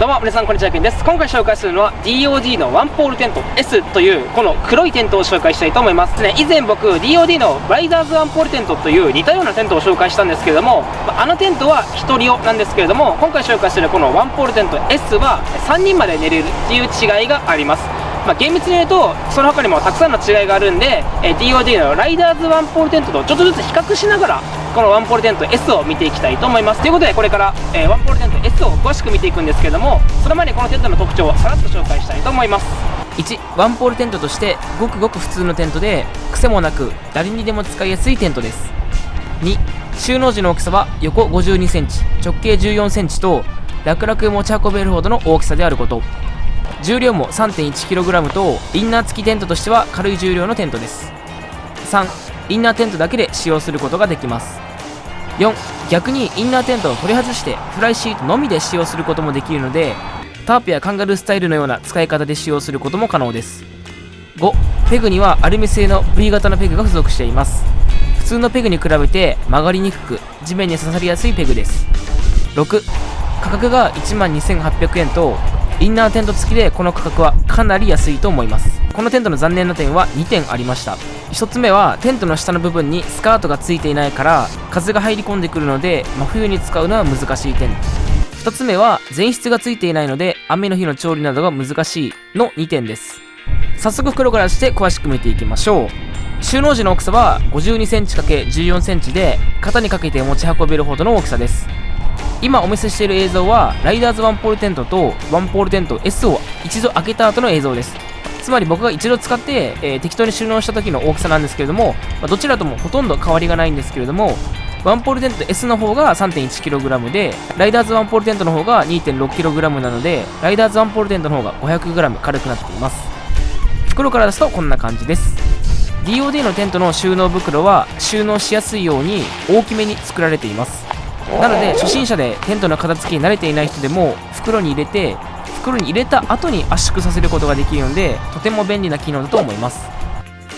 どうも皆さんこんにちはけんです。今回紹介するのは DOD のワンポールテント S というこの黒いテントを紹介したいと思います。ね以前僕 DOD のライダーズワンポールテントという似たようなテントを紹介したんですけれどもあのテントは1人用なんですけれども今回紹介するこのワンポールテント S は3人まで寝れるっていう違いがあります。まあ、厳密に言うとその他にもたくさんの違いがあるんで、え DOD のライダーズワンポールテントとちょっとずつ比較しながらこのワンポールテント S を見ていきたいと思います。ということでこれから、えー、ワンポールテント S を詳しく見ていくんですけれどもその前にこのテントの特徴をさらっと紹介したいと思います。1ワンポールテントとしてごくごく普通のテントで癖もなく誰にでも使いやすいテントです。2収納時の大きさは横5 2センチ直径1 4センチと楽々持ち運べるほどの大きさであること。重量も 3.1kg とインナー付きテントとしては軽い重量のテントです。3インナーテントだけで使用することができます。4逆にインナーテントを取り外してフライシートのみで使用することもできるのでタープやカンガルースタイルのような使い方で使用することも可能です。5ペグにはアルミ製の V 型のペグが付属しています。普通のペグに比べて曲がりにくく地面に刺さりやすいペグです。6価格が1万2800円とインナーテント付きでこの価格はかなり安いと思います。このテントの残念な点は2点ありました。1つ目はテントの下の部分にスカートが付いていないから風が入り込んでくるので真冬に使うのは難しい点。2つ目は前室が付いていないので雨の日の調理などが難しいの2点です。早速袋からして詳しく見ていきましょう。収納時の大きさは 52cm×14cm で肩にかけて持ち運べるほどの大きさです。今お見せしている映像はライダーズワンポールテントとワンポールテント S を一度開けた後の映像です。つまり僕が一度使って、えー、適当に収納した時の大きさなんですけれども、まあ、どちらともほとんど変わりがないんですけれどもワンポールテント S の方が 3.1kg でライダーズワンポールテントの方が 2.6kg なのでライダーズワンポールテントの方が 500g 軽くなっています。袋から出すとこんな感じです。DOD のテントの収納袋は収納しやすいように大きめに作られています。なので初心者でテントの片付けに慣れていない人でも袋に入れて袋に入れた後に圧縮させることができるのでとても便利な機能だと思います。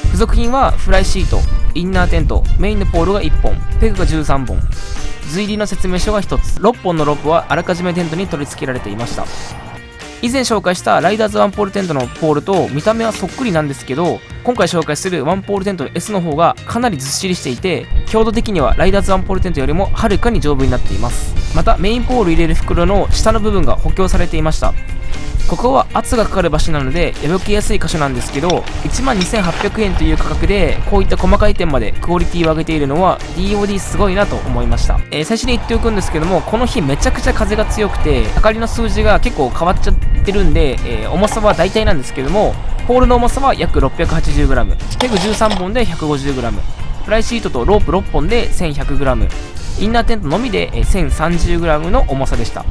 付属品はフライシートインナーテントメインのポールが1本ペグが13本。随入の説明書が1つ。6本のロープはあらかじめテントに取り付けられていました。以前紹介したライダーズワンポールテントのポールと見た目はそっくりなんですけど今回紹介するワンポールテントの S の方がかなりずっしりしていて強度的にはライダーズワンポールテントよりもはるかに丈夫になっています。またメインポール入れる袋の下の部分が補強されていました。ここは圧がかかる場所なので破けやすい箇所なんですけど12,800円という価格でこういった細かい点までクオリティを上げているのは DOD すごいなと思いました、えー、最初に言っておくんですけどもこの日めちゃくちゃ風が強くて明かりの数字が結構変わっちゃってるんで、えー、重さは大体なんですけどもポールの重さは約 680g ペグ13本で 150g フライシートとロープ6本で 1100g インナーテントのみで 1030g の重さでした。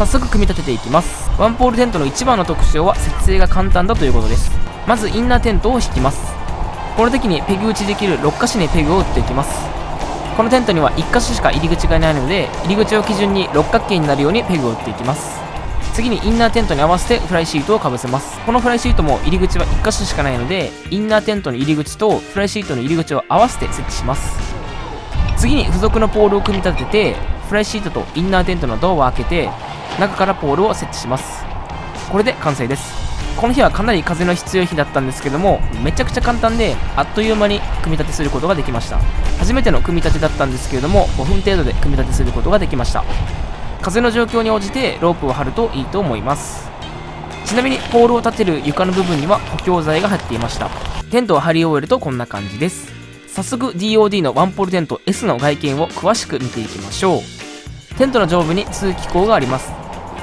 早速組み立てていきます。ワンポールテントの一番の特徴は設営が簡単だということです。まずインナーテントを引きます。この時にペグ打ちできる6箇所にペグを打っていきます。このテントには1箇所しか入り口がないので入り口を基準に六角形になるようにペグを打っていきます。次にインナーテントに合わせてフライシートをかぶせます。このフライシートも入り口は1箇所しかないのでインナーテントの入り口とフライシートの入り口を合わせて設置します。次に付属のポールを組み立ててフライシートとインナーテントのドアを開けて中からポールを設置します。これで完成です。この日はかなり風の必要日だったんですけどもめちゃくちゃ簡単であっという間に組み立てすることができました。初めての組み立てだったんですけれども5分程度で組み立てすることができました。風の状況に応じてロープを張るといいと思います。ちなみにポールを立てる床の部分には補強材が入っていました。テントを張り終えるとこんな感じです。早速 DOD のワンポールテント S の外見を詳しく見ていきましょう。テントの上部に通気口があります。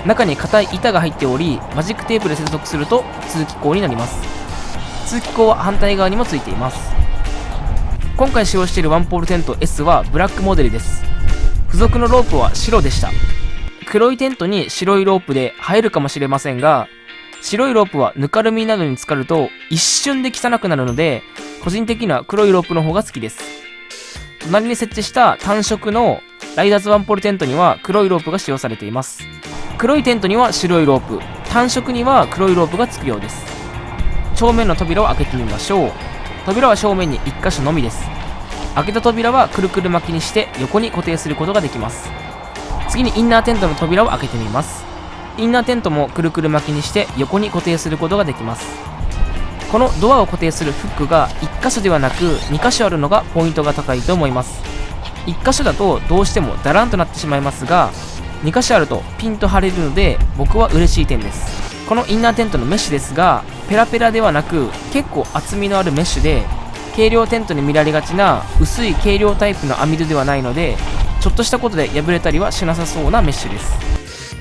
中に硬い板が入っておりマジックテープで接続すると通気口になります。通気口は反対側にもついています。今回使用しているワンポールテント S はブラックモデルです。付属のロープは白でした。黒いテントに白いロープで映えるかもしれませんが白いロープはぬかるみなどに浸かると一瞬で汚くなるので個人的には黒いロープの方が好きです。隣に設置した単色のライダーズワンポールテントには黒いロープが使用されています。黒いテントには白いロープ。単色には黒いロープがつくようです。正面の扉を開けてみましょう。扉は正面に1箇所のみです。開けた扉はくるくる巻きにして横に固定することができます。次にインナーテントの扉を開けてみます。インナーテントもくるくる巻きにして横に固定することができます。このドアを固定するフックが1箇所ではなく2箇所あるのがポイントが高いと思います。1箇所だとどうしてもダランとなってしまいますが2箇所あるとピンと張れるので僕は嬉しい点です。このインナーテントのメッシュですがペラペラではなく結構厚みのあるメッシュで軽量テントに見られがちな薄い軽量タイプの網戸ではないのでちょっとしたことで破れたりはしなさそうなメッシュです。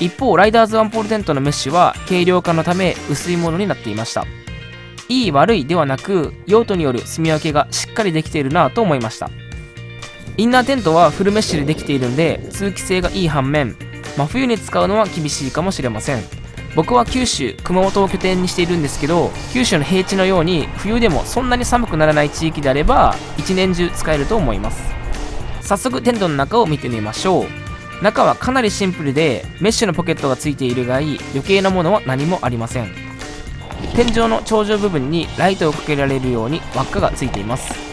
一方ライダーズワンポールテントのメッシュは軽量化のため薄いものになっていました。いい悪いではなく用途による住み分けがしっかりできているなと思いました。インナーテントはフルメッシュでできているんで通気性がいい反面真冬に使うのは厳しいかもしれません。僕は九州熊本を拠点にしているんですけど九州の平地のように冬でもそんなに寒くならない地域であれば一年中使えると思います。早速テントの中を見てみましょう。中はかなりシンプルでメッシュのポケットがついているがいい。余計なものは何もありません。天井の頂上部分にライトをかけられるように輪っかがついています。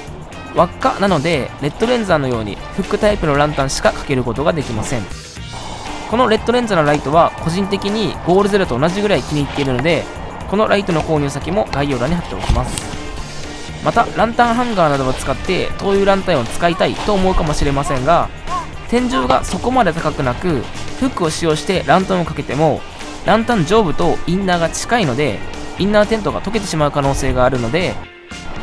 輪っかなのでレッドレンザーのようにフックタイプのランタンしかかけることができません。このレッドレンズのライトは個人的にゴールゼロと同じぐらい気に入っているのでこのライトの購入先も概要欄に貼っておきます。またランタンハンガーなどを使って灯油ランタンを使いたいと思うかもしれませんが天井がそこまで高くなくフックを使用してランタンをかけてもランタン上部とインナーが近いのでインナーテントが溶けてしまう可能性があるので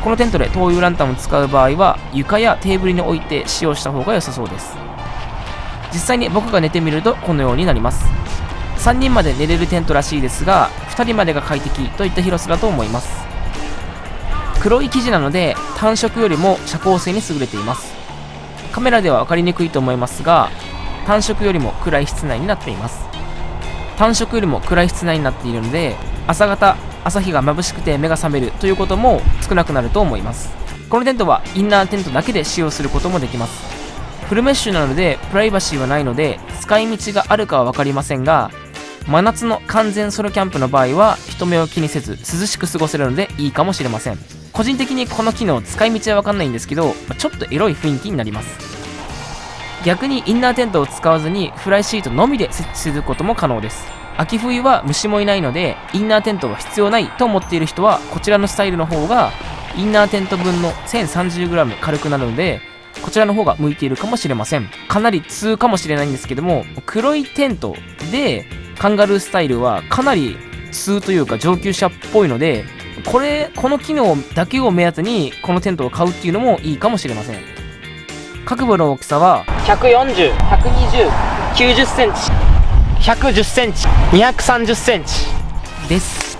このテントで灯油ランタンを使う場合は床やテーブルに置いて使用した方が良さそうです。実際に僕が寝てみるとこのようになります。3人まで寝れるテントらしいですが2人までが快適といった広さだと思います。黒い生地なので単色よりも遮光性に優れています。カメラでは分かりにくいと思いますが単色よりも暗い室内になっています。単色よりも暗い室内になっているので朝方朝日が眩しくて目が覚めるということも少なくなると思います。このテントはインナーテントだけで使用することもできます。フルメッシュなのでプライバシーはないので使い道があるかは分かりませんが真夏の完全ソロキャンプの場合は人目を気にせず涼しく過ごせるのでいいかもしれません。個人的にこの機能使い道は分かんないんですけどちょっとエロい雰囲気になります。逆にインナーテントを使わずにフライシートのみで設置することも可能です。秋冬は虫もいないのでインナーテントは必要ないと思っている人はこちらのスタイルの方がインナーテント分の 1030g 軽くなるのでこちらの方が向いているかもしれません。かなり通かもしれないんですけども黒いテントでカンガルースタイルはかなり通というか上級者っぽいのでこれこの機能だけを目当てにこのテントを買うっていうのもいいかもしれません。各部の大きさは1401209 0センチ。110センチ230センチ。です。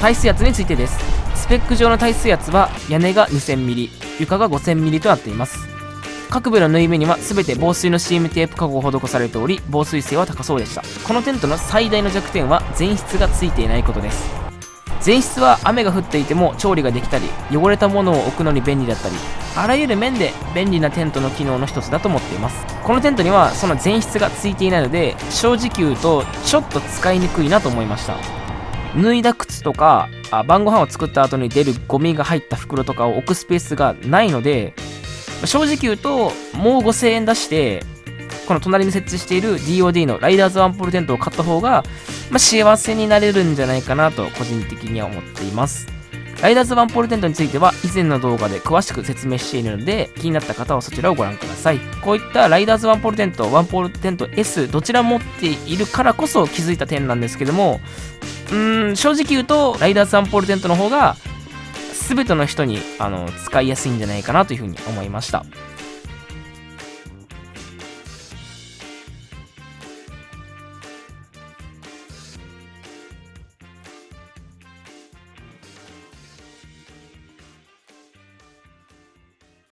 耐水圧についてです。スペック上の耐水圧は屋根が 2000mm 床が 5000mm となっています。各部の縫い目には全て防水の CM テープ加工を施されており防水性は高そうでした。このテントの最大の弱点は全室がついていないことです。前室は雨が降っていても調理ができたり汚れたものを置くのに便利だったりあらゆる面で便利なテントの機能の一つだと思っています。このテントにはその前室がついていないので正直言うとちょっと使いにくいなと思いました。脱いだ靴とかあ晩ご飯を作った後に出るゴミが入った袋とかを置くスペースがないので正直言うともう5000円出してこの隣に設置している DOD のライダーズワンポールテントを買った方が、まあ、幸せになれるんじゃないかなと個人的には思っています。ライダーズワンポールテントについては以前の動画で詳しく説明しているので気になった方はそちらをご覧ください。こういったライダーズワンポールテントワンポールテント S どちらも持っているからこそ気づいた点なんですけどもうーん正直言うとライダーズワンポールテントの方が全ての人にあの使いやすいんじゃないかなというふうに思いました。